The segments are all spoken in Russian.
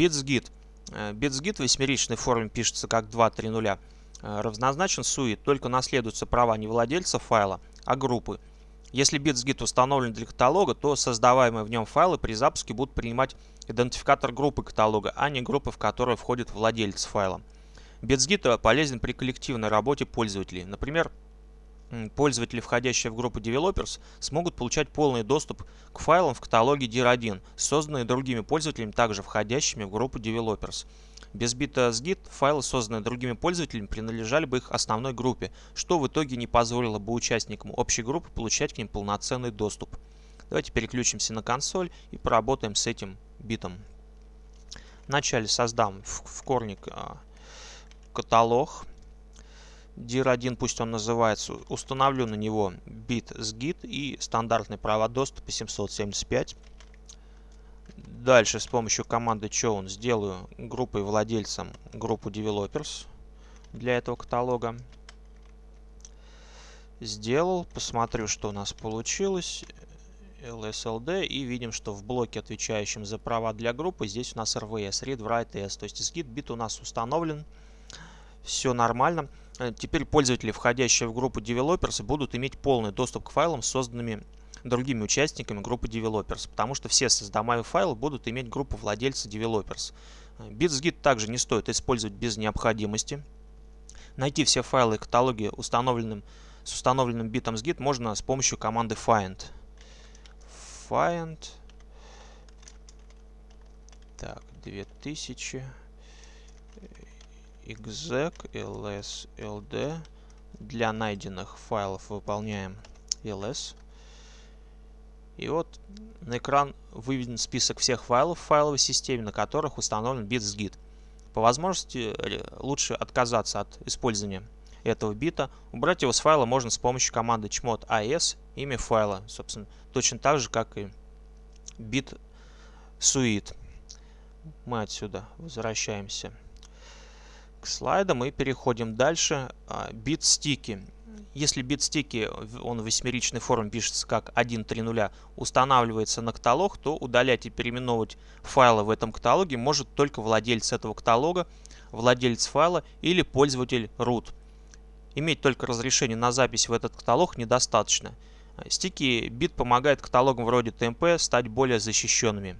BitsGit. BitsGit в восьмеричной форме пишется как 2.3.0. Равнозначен SUIT, только наследуются права не владельца файла, а группы. Если BitsGit установлен для каталога, то создаваемые в нем файлы при запуске будут принимать идентификатор группы каталога, а не группы, в которую входит владелец файла. BitsGit полезен при коллективной работе пользователей. Например, пользователи, входящие в группу Developers, смогут получать полный доступ к файлам в каталоге dir1, созданные другими пользователями, также входящими в группу Developers. Без бита с git файлы, созданные другими пользователями, принадлежали бы их основной группе, что в итоге не позволило бы участникам общей группы получать к ним полноценный доступ. Давайте переключимся на консоль и поработаем с этим битом. Вначале создам в корник а, каталог dir1, пусть он называется, установлю на него бит с git и стандартный провод доступа 775. Дальше с помощью команды chown сделаю группой владельцам группу developers для этого каталога. Сделал, посмотрю, что у нас получилось. LSLD и видим, что в блоке, отвечающем за права для группы, здесь у нас RVS, Read, Write, S. То есть git бит у нас установлен. Все нормально. Э, теперь пользователи, входящие в группу Developers, будут иметь полный доступ к файлам, созданными другими участниками группы Developers, потому что все создаваемые файлы будут иметь группу владельца Developers. Э, BitsGit также не стоит использовать без необходимости. Найти все файлы и каталоги установленным, с установленным битом с Git можно с помощью команды find. Find. Так, 2000 exec ls ld для найденных файлов выполняем ls и вот на экран выведен список всех файлов в файловой системе, на которых установлен bits.git. По возможности э, лучше отказаться от использования этого бита. Убрать его с файла можно с помощью команды chmod as имя файла. Собственно, точно так же, как и бит suite. Мы отсюда возвращаемся к слайдам и переходим дальше. Бит стики. Если бит стики, он в восьмеричной форме пишется как 1.3.0, устанавливается на каталог, то удалять и переименовывать файлы в этом каталоге может только владелец этого каталога, владелец файла или пользователь root. Иметь только разрешение на запись в этот каталог недостаточно. Стики бит помогает каталогам вроде TMP стать более защищенными.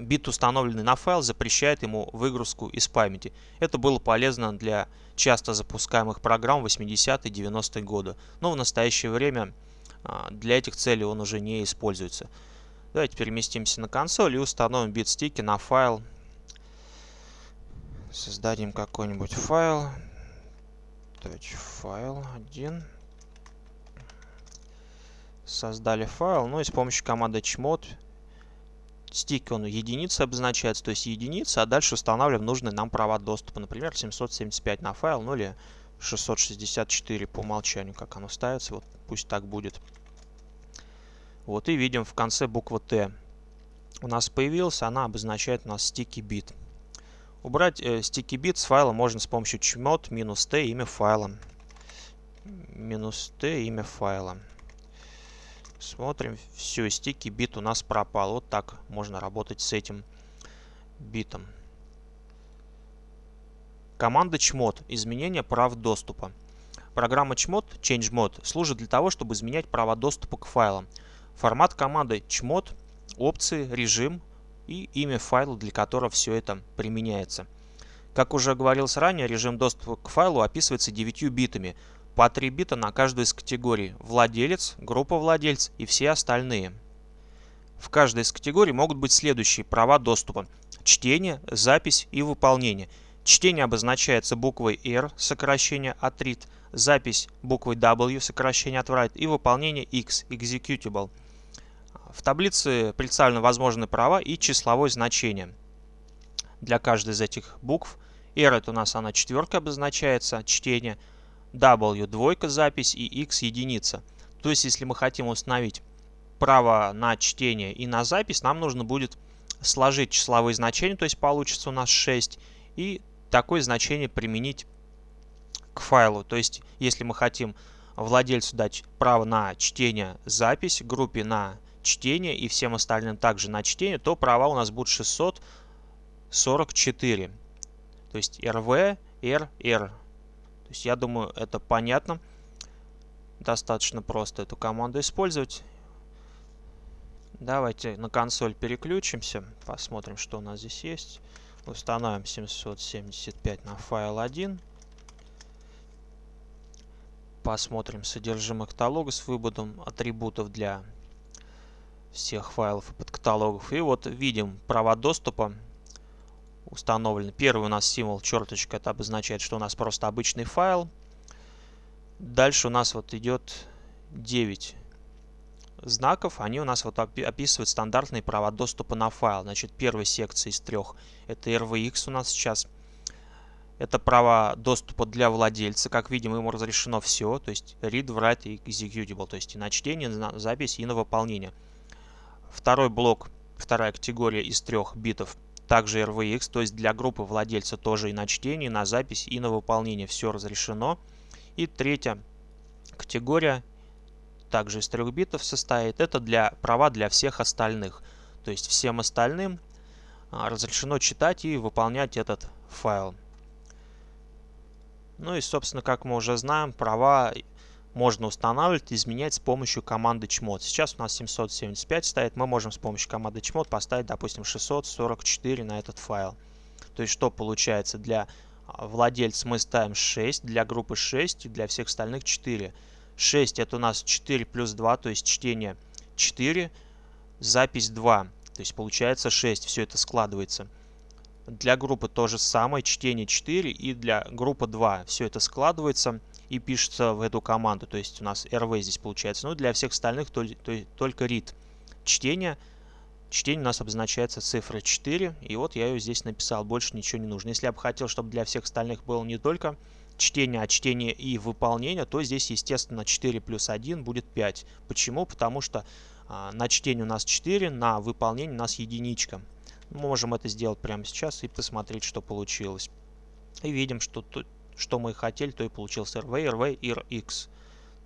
Бит, установленный на файл, запрещает ему выгрузку из памяти. Это было полезно для часто запускаемых программ 80-е 90-е годы, но в настоящее время а, для этих целей он уже не используется. Давайте переместимся на консоль и установим бит-стики на файл. Создадим какой-нибудь файл. Touch файл 1. Создали файл, ну и с помощью команды chmod стик он единицы обозначается, то есть единица, а дальше устанавливаем нужные нам права доступа, например, 775 на файл, ну или 664 по умолчанию, как оно ставится, вот пусть так будет. Вот и видим в конце буква Т у нас появилась, она обозначает у нас sticky bit. Убрать э, bit с файла можно с помощью chmod минус t имя файла. Минус t имя файла. Смотрим, все, стики бит у нас пропал. Вот так можно работать с этим битом. Команда chmod. Изменение прав доступа. Программа chmod, ChangeMod, служит для того, чтобы изменять права доступа к файлам. Формат команды chmod, опции, режим и имя файла, для которого все это применяется. Как уже говорилось ранее, режим доступа к файлу описывается 9 битами – по 3 бита на каждую из категорий – владелец, группа владельц и все остальные. В каждой из категорий могут быть следующие права доступа – чтение, запись и выполнение. Чтение обозначается буквой R, сокращение от read, запись буквой W, сокращение от write и выполнение X, executable. В таблице представлены возможные права и числовое значение для каждой из этих букв. R это у нас она четверка обозначается, чтение – W двойка запись и X единица. То есть, если мы хотим установить право на чтение и на запись, нам нужно будет сложить числовые значения, то есть получится у нас 6, и такое значение применить к файлу. То есть, если мы хотим владельцу дать право на чтение, запись, группе на чтение и всем остальным также на чтение, то права у нас будут 600, 44. То есть rv, r, r. То есть я думаю, это понятно. Достаточно просто эту команду использовать. Давайте на консоль переключимся, посмотрим, что у нас здесь есть. Установим 775 на файл 1. Посмотрим содержимое каталога с выводом атрибутов для всех файлов и подкаталогов. И вот видим права доступа установлены. Первый у нас символ черточка, это обозначает, что у нас просто обычный файл. Дальше у нас вот идет 9 знаков. Они у нас вот описывают стандартные права доступа на файл. Значит, первая секция из трех это RVX у нас сейчас. Это права доступа для владельца. Как видим, ему разрешено все. То есть read, write и executable. То есть и на чтение, на запись и на выполнение. Второй блок, вторая категория из трех битов также RVX, то есть для группы владельца тоже и на чтение, и на запись, и на выполнение все разрешено. И третья категория также из трех битов состоит. Это для права для всех остальных. То есть всем остальным а, разрешено читать и выполнять этот файл. Ну и, собственно, как мы уже знаем, права можно устанавливать и изменять с помощью команды chmod. Сейчас у нас 775 стоит, мы можем с помощью команды chmod поставить, допустим, 644 на этот файл. То есть что получается? Для а, владельца мы ставим 6, для группы 6 и для всех остальных 4. 6 это у нас 4 плюс 2, то есть чтение 4, запись 2. То есть получается 6, все это складывается. Для группы то же самое, чтение 4 и для группы 2. Все это складывается и пишется в эту команду. То есть у нас rv здесь получается. Ну, для всех остальных то, то, только read. Чтение. Чтение у нас обозначается цифрой 4. И вот я ее здесь написал. Больше ничего не нужно. Если я бы хотел, чтобы для всех остальных было не только чтение, а чтение и выполнение, то здесь, естественно, 4 плюс 1 будет 5. Почему? Потому что а, на чтение у нас 4, на выполнение у нас единичка. Мы можем это сделать прямо сейчас и посмотреть, что получилось. И видим, что тут что мы хотели, то и получился RV, RV и RX.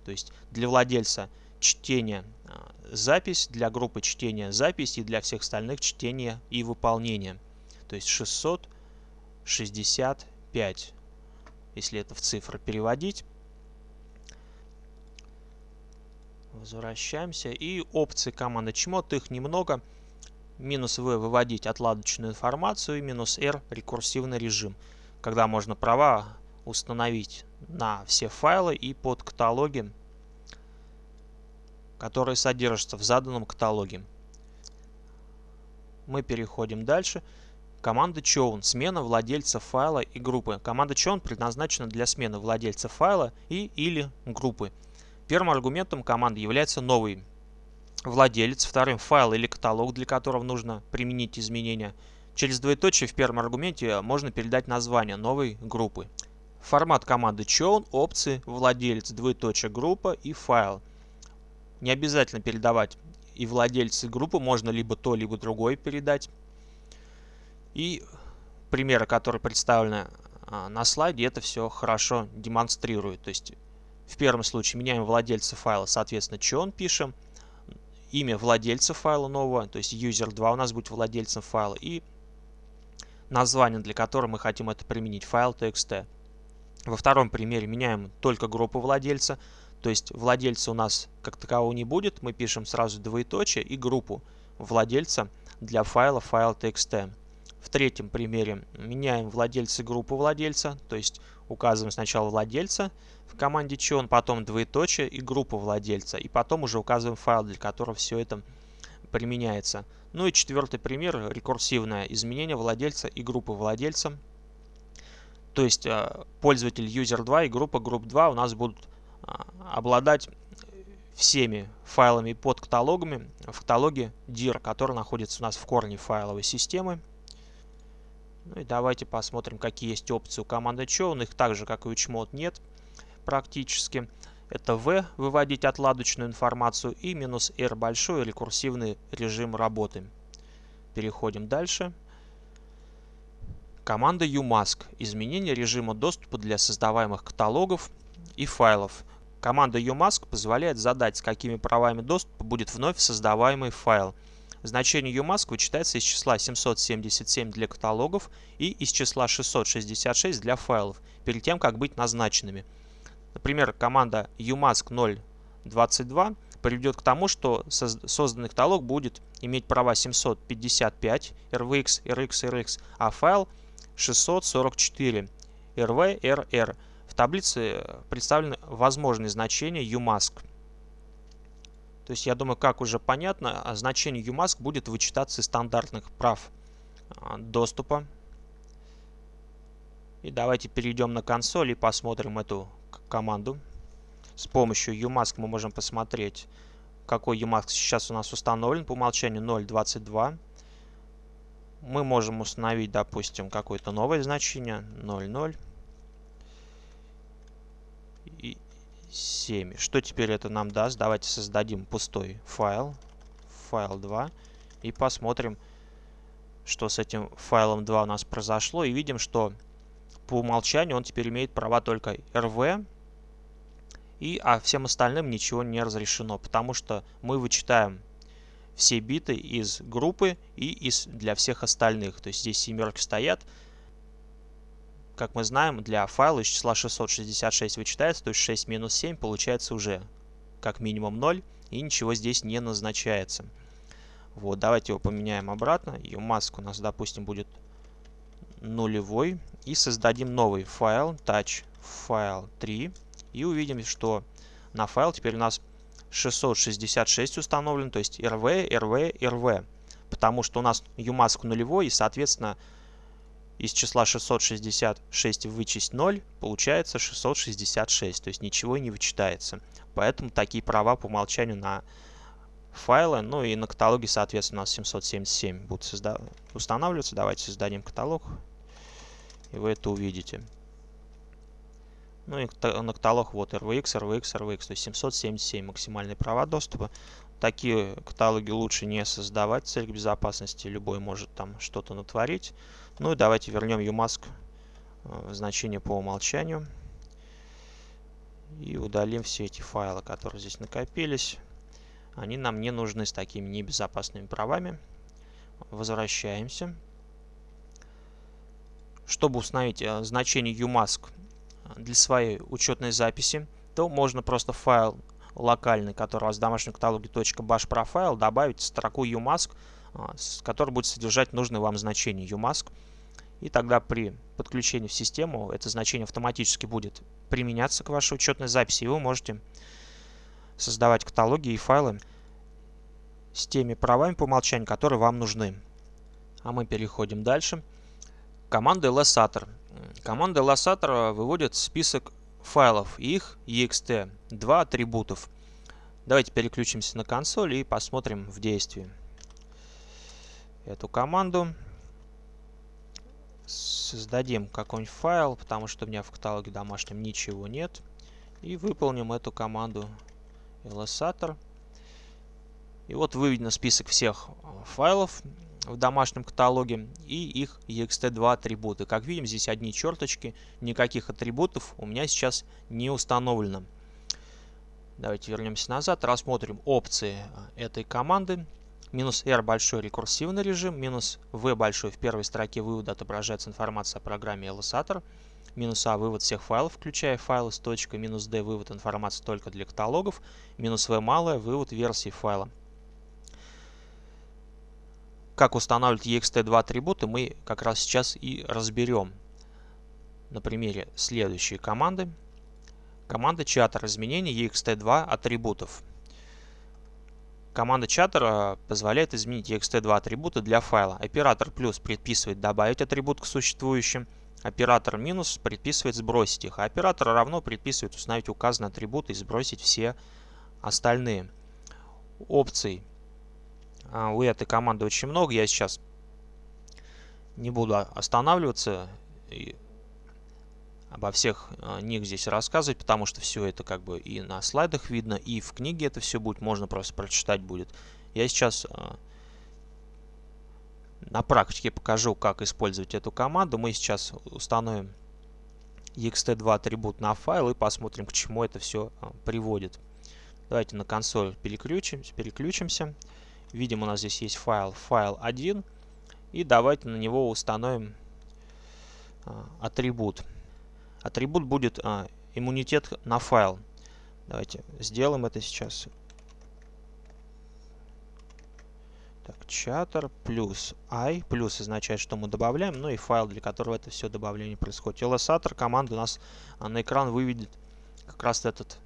То есть для владельца чтение а, запись, для группы чтения запись и для всех остальных чтение и выполнение. То есть 665, если это в цифры переводить. Возвращаемся. И опции команды chmod, их немного. Минус V выводить отладочную информацию и минус R рекурсивный режим, когда можно права установить на все файлы и под каталоги, которые содержатся в заданном каталоге. Мы переходим дальше. Команда chown – смена владельца файла и группы. Команда chown предназначена для смены владельца файла и или группы. Первым аргументом команды является новый владелец, вторым файл или каталог, для которого нужно применить изменения. Через двоеточие в первом аргументе можно передать название новой группы. Формат команды chown, опции, владелец, двоеточие, группа и файл. Не обязательно передавать и владельцы группы, можно либо то, либо другое передать. И примеры, которые представлены а, на слайде, это все хорошо демонстрирует. То есть в первом случае меняем владельца файла, соответственно, chown пишем, имя владельца файла нового, то есть user2 у нас будет владельцем файла, и название, для которого мы хотим это применить, файл txt. Во втором примере меняем только группу владельца, то есть владельца у нас как такового не будет, мы пишем сразу двоеточие и группу владельца для файла file.txt. В третьем примере меняем владельца группу владельца, то есть указываем сначала владельца в команде chown, потом двоеточие и группу владельца, и потом уже указываем файл, для которого все это применяется. Ну и четвертый пример, рекурсивное изменение владельца и группы владельца то есть э, пользователь user2 и группа group2 у нас будут а, обладать всеми файлами под каталогами в каталоге dir, который находится у нас в корне файловой системы. Ну и давайте посмотрим, какие есть опции у команды chown. Их так же, как и у chmod, нет практически. Это v выводить отладочную информацию и минус r большой рекурсивный режим работы. Переходим дальше. Команда umask – изменение режима доступа для создаваемых каталогов и файлов. Команда umask позволяет задать, с какими правами доступа будет вновь создаваемый файл. значение umask вычитается из числа 777 для каталогов и из числа 666 для файлов, перед тем, как быть назначенными. Например, команда umask 022 приведет к тому, что созданный каталог будет иметь права 755 rvx, rx, rx, а файл 644 rv, rr. В таблице представлены возможные значения umask. То есть я думаю, как уже понятно, значение umask будет вычитаться из стандартных прав а, доступа. И давайте перейдем на консоль и посмотрим эту команду. С помощью umask мы можем посмотреть, какой umask сейчас у нас установлен. По умолчанию 0.22. Мы можем установить, допустим, какое-то новое значение 0.0. И 7. Что теперь это нам даст? Давайте создадим пустой файл. Файл 2. И посмотрим, что с этим файлом 2 у нас произошло. И видим, что по умолчанию он теперь имеет права только rv и, а всем остальным ничего не разрешено, потому что мы вычитаем все биты из группы и из, для всех остальных. То есть здесь семерки стоят. Как мы знаем, для файла из числа 666 вычитается, то есть 6 минус 7 получается уже как минимум 0, и ничего здесь не назначается. Вот, давайте его поменяем обратно. И маск у нас, допустим, будет нулевой. И создадим новый файл, touch file 3. И увидим, что на файл теперь у нас 666 установлен, то есть rv, rv, rv. Потому что у нас umask нулевой, и, соответственно, из числа 666 вычесть 0, получается 666, то есть ничего не вычитается. Поэтому такие права по умолчанию на файлы, ну и на каталоге, соответственно, у нас 777 будут устанавливаться. Давайте создадим каталог, и вы это увидите. Ну и каталог вот RVX, RVX, RVX, то есть 777 максимальные права доступа. Такие каталоги лучше не создавать в целях безопасности, любой может там что-то натворить. Ну и давайте вернем umask э, значение по умолчанию. И удалим все эти файлы, которые здесь накопились. Они нам не нужны с такими небезопасными правами. Возвращаемся. Чтобы установить э, значение umask для своей учетной записи, то можно просто файл локальный, который у вас в домашнем каталоге .bash profile, добавить строку umask, а, который будет содержать нужное вам значение umask. И тогда при подключении в систему это значение автоматически будет применяться к вашей учетной записи, и вы можете создавать каталоги и файлы с теми правами по умолчанию, которые вам нужны. А мы переходим дальше. Команда lsator. Команда Lossator выводит список файлов и их ext, два атрибутов. Давайте переключимся на консоль и посмотрим в действии эту команду. Создадим какой-нибудь файл, потому что у меня в каталоге домашнем ничего нет. И выполним эту команду lsator. И вот выведен список всех файлов, в домашнем каталоге и их ext2 атрибуты. Как видим, здесь одни черточки, никаких атрибутов у меня сейчас не установлено. Давайте вернемся назад, рассмотрим опции этой команды. Минус R большой рекурсивный режим, минус V большой в первой строке вывода отображается информация о программе Illustrator, минус А вывод всех файлов, включая файлы с точкой, минус D вывод информации только для каталогов, минус V малое вывод версии файла. Как устанавливать ext2 атрибуты, мы как раз сейчас и разберем на примере следующей команды. Команда чатер изменения ext2 атрибутов. Команда чатера позволяет изменить ext2 атрибуты для файла. Оператор плюс предписывает добавить атрибут к существующим. Оператор минус предписывает сбросить их. А оператор равно предписывает установить указанные атрибуты и сбросить все остальные. Опций а, у этой команды очень много. Я сейчас не буду останавливаться и обо всех а, них здесь рассказывать, потому что все это как бы и на слайдах видно, и в книге это все будет, можно просто прочитать будет. Я сейчас а, на практике покажу, как использовать эту команду. Мы сейчас установим ext2 атрибут на файл и посмотрим, к чему это все приводит. Давайте на консоль переключимся. переключимся. Видим, у нас здесь есть файл, файл 1. И давайте на него установим а, атрибут. Атрибут будет а, иммунитет на файл. Давайте сделаем это сейчас. Так, chatter плюс i. Плюс означает, что мы добавляем, ну и файл, для которого это все добавление происходит. lsator команда у нас а, на экран выведет как раз этот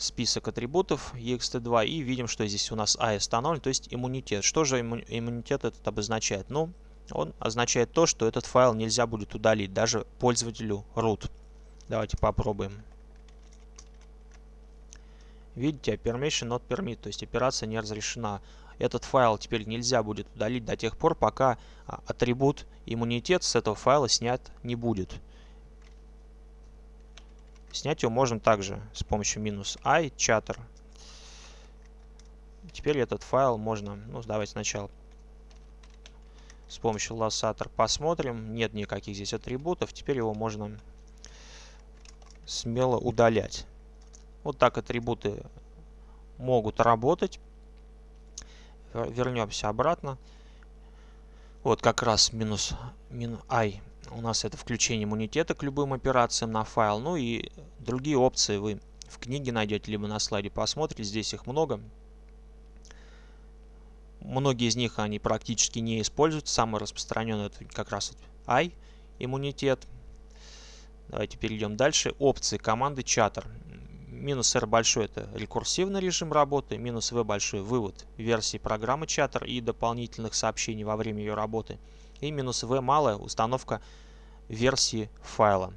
список атрибутов ext2 и видим, что здесь у нас i установлен, то есть иммунитет. Что же иммунитет этот обозначает? Ну, он означает то, что этот файл нельзя будет удалить даже пользователю root. Давайте попробуем. Видите, permission not permit, то есть операция не разрешена. Этот файл теперь нельзя будет удалить до тех пор, пока а, атрибут иммунитет с этого файла снят не будет. Снять его можно также с помощью минус i chatter. Теперь этот файл можно, ну давайте сначала с помощью лассатор посмотрим. Нет никаких здесь атрибутов. Теперь его можно смело удалять. Вот так атрибуты могут работать. Вернемся обратно. Вот как раз минус, минус i у нас это включение иммунитета к любым операциям на файл. Ну и другие опции вы в книге найдете, либо на слайде посмотрите. Здесь их много. Многие из них они практически не используются. Самый распространенный это как раз I, иммунитет. Давайте перейдем дальше. Опции команды чаттер. Минус R большой это рекурсивный режим работы, минус V большой вывод версии программы чаттер и дополнительных сообщений во время ее работы. И минус V малая установка версии файла.